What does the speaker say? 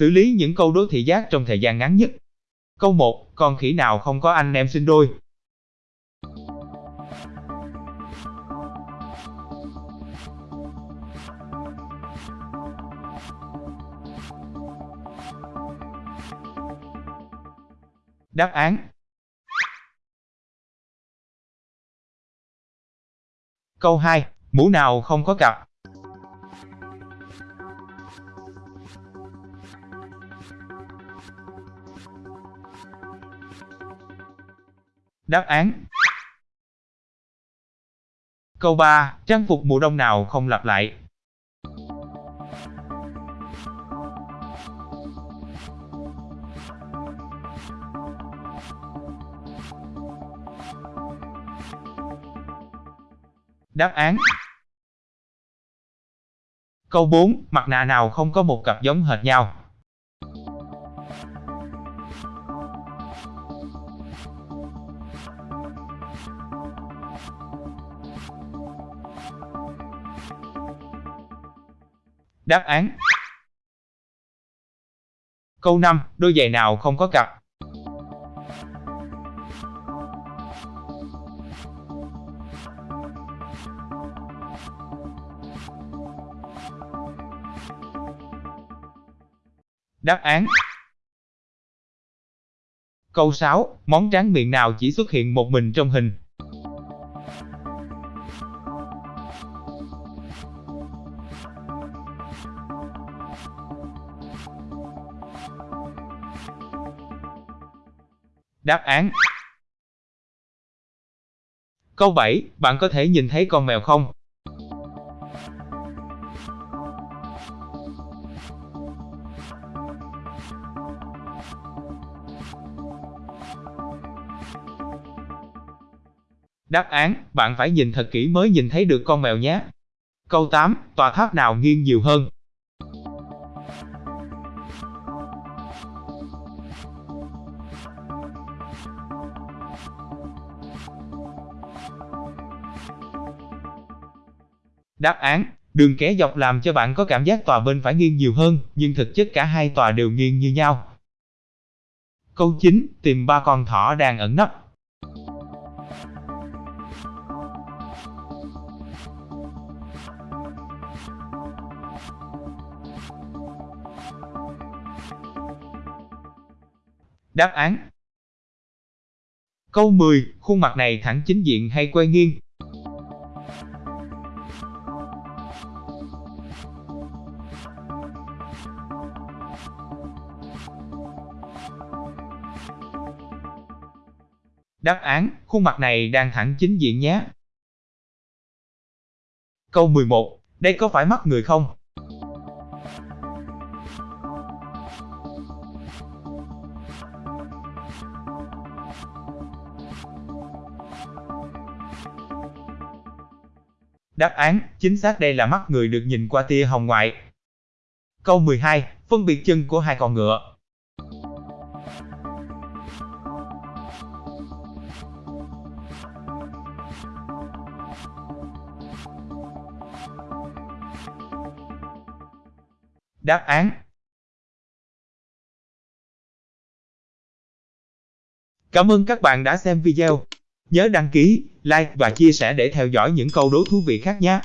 Xử lý những câu đố thị giác trong thời gian ngắn nhất. Câu 1, con khỉ nào không có anh em sinh đôi? Đáp án Câu 2, mũ nào không có cặp? Đáp án Câu 3, trang phục mùa đông nào không lặp lại? Đáp án Câu 4, mặt nạ nào không có một cặp giống hệt nhau? Đáp án Câu 5, đôi giày nào không có cặp? Đáp án Câu 6, món tráng miệng nào chỉ xuất hiện một mình trong hình? Đáp án Câu 7, bạn có thể nhìn thấy con mèo không? Đáp án, bạn phải nhìn thật kỹ mới nhìn thấy được con mèo nhé. Câu 8, tòa tháp nào nghiêng nhiều hơn? Đáp án, đường kẻ dọc làm cho bạn có cảm giác tòa bên phải nghiêng nhiều hơn, nhưng thực chất cả hai tòa đều nghiêng như nhau. Câu 9, tìm ba con thỏ đang ẩn nấp. Đáp án Câu 10, khuôn mặt này thẳng chính diện hay quay nghiêng? Đáp án, khuôn mặt này đang thẳng chính diện nhé. Câu 11, đây có phải mắt người không? Đáp án, chính xác đây là mắt người được nhìn qua tia hồng ngoại. Câu 12, phân biệt chân của hai con ngựa. Đáp án Cảm ơn các bạn đã xem video. Nhớ đăng ký, like và chia sẻ để theo dõi những câu đố thú vị khác nhé.